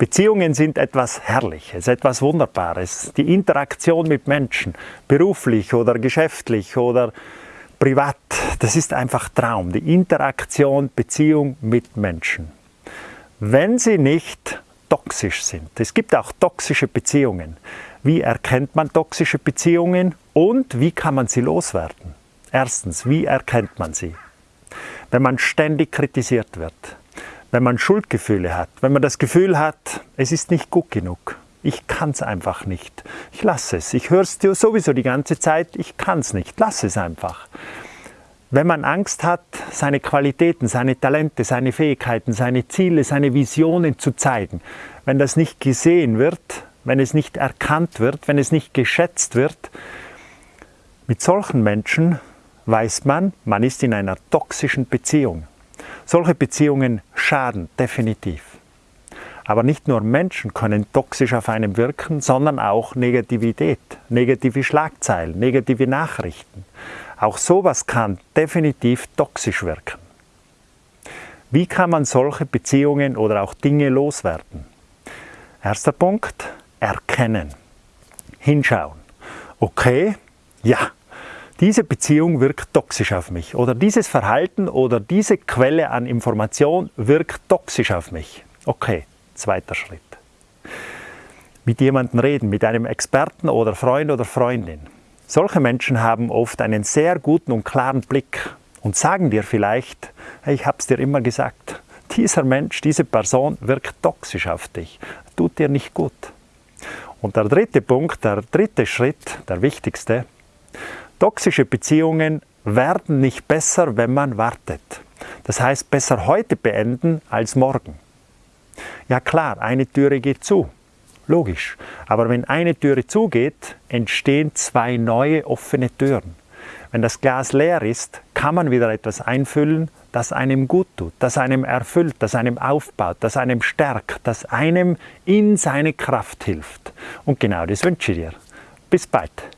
Beziehungen sind etwas Herrliches, etwas Wunderbares. Die Interaktion mit Menschen, beruflich oder geschäftlich oder privat, das ist einfach Traum. Die Interaktion, Beziehung mit Menschen. Wenn sie nicht toxisch sind. Es gibt auch toxische Beziehungen. Wie erkennt man toxische Beziehungen und wie kann man sie loswerden? Erstens, wie erkennt man sie? Wenn man ständig kritisiert wird, wenn man Schuldgefühle hat, wenn man das Gefühl hat, es ist nicht gut genug, ich kann es einfach nicht, ich lasse es, ich höre es dir sowieso die ganze Zeit, ich kann es nicht, lasse es einfach. Wenn man Angst hat, seine Qualitäten, seine Talente, seine Fähigkeiten, seine Ziele, seine Visionen zu zeigen, wenn das nicht gesehen wird, wenn es nicht erkannt wird, wenn es nicht geschätzt wird, mit solchen Menschen weiß man, man ist in einer toxischen Beziehung. Solche Beziehungen schaden definitiv. Aber nicht nur Menschen können toxisch auf einem wirken, sondern auch Negativität, negative Schlagzeilen, negative Nachrichten. Auch sowas kann definitiv toxisch wirken. Wie kann man solche Beziehungen oder auch Dinge loswerden? Erster Punkt, erkennen. Hinschauen. Okay, ja, diese Beziehung wirkt toxisch auf mich oder dieses Verhalten oder diese Quelle an Information wirkt toxisch auf mich. Okay, zweiter Schritt. Mit jemandem reden, mit einem Experten oder Freund oder Freundin. Solche Menschen haben oft einen sehr guten und klaren Blick und sagen dir vielleicht, hey, ich habe es dir immer gesagt, dieser Mensch, diese Person wirkt toxisch auf dich, tut dir nicht gut. Und der dritte Punkt, der dritte Schritt, der wichtigste, Toxische Beziehungen werden nicht besser, wenn man wartet. Das heißt, besser heute beenden als morgen. Ja klar, eine Türe geht zu. Logisch. Aber wenn eine Türe zugeht, entstehen zwei neue offene Türen. Wenn das Glas leer ist, kann man wieder etwas einfüllen, das einem gut tut, das einem erfüllt, das einem aufbaut, das einem stärkt, das einem in seine Kraft hilft. Und genau das wünsche ich dir. Bis bald.